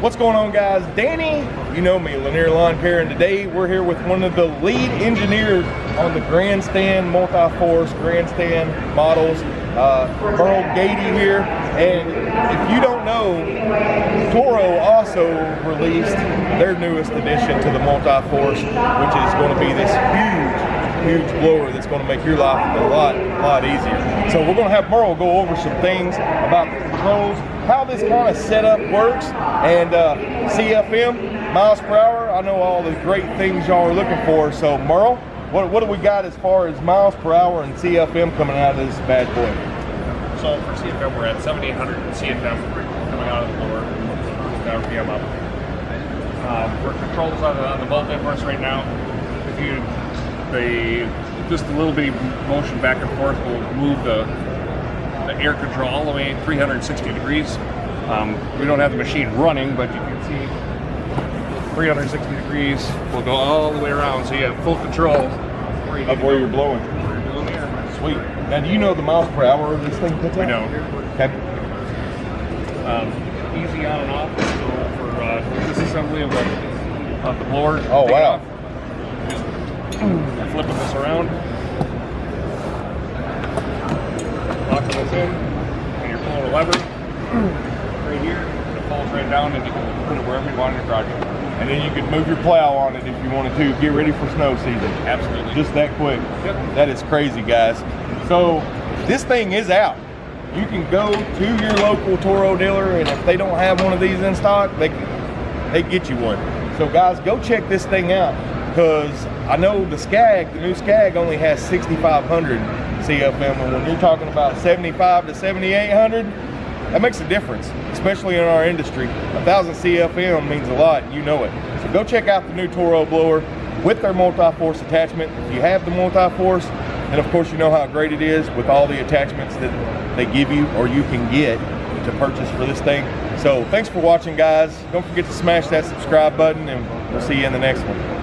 What's going on guys? Danny, you know me, Lanier Lawn Care, and today we're here with one of the lead engineers on the Grandstand Multi-Force Grandstand models, uh, Merle Gady here. And if you don't know, Toro also released their newest addition to the Multi-Force, which is going to be this huge huge blower that's going to make your life a lot, lot easier. So we're going to have Merle go over some things about the controls, how this kind of setup works, and uh, CFM, miles per hour. I know all the great things y'all are looking for. So Merle, what, what do we got as far as miles per hour and CFM coming out of this bad boy? So for CFM, we're at 7,800 CFM coming out of the blower, RPM up. Um, for controls on the, on the right now, if you the just a little bitty motion back and forth will move the the air control all the way 360 degrees. Um, we don't have the machine running, but you can see 360 degrees will go all the way around, so you have full control where of where you're blowing. Where you're blowing Sweet. Now, do you know the miles per hour of this thing puts We out? know. Okay. Um, easy on and off. So for uh, disassembly of the of the blower. Oh wow. off. Mm. Flipping this around. Locking this in. And you're pulling a lever mm. right here. It falls right down and you can put it wherever you want in your project. And then you could move your plow on it if you wanted to. Get ready for snow season. Absolutely. Just that quick. Yep. That is crazy, guys. So this thing is out. You can go to your local Toro dealer, and if they don't have one of these in stock, they can, they get you one. So guys, go check this thing out because I know the Skag, the new Skag, only has 6,500 CFM, and when you're talking about 75 to 7,800, that makes a difference, especially in our industry. A thousand CFM means a lot, you know it. So go check out the new Toro blower with their multi-force attachment. If you have the multi-force, and of course you know how great it is with all the attachments that they give you or you can get to purchase for this thing. So thanks for watching guys. Don't forget to smash that subscribe button and we'll see you in the next one.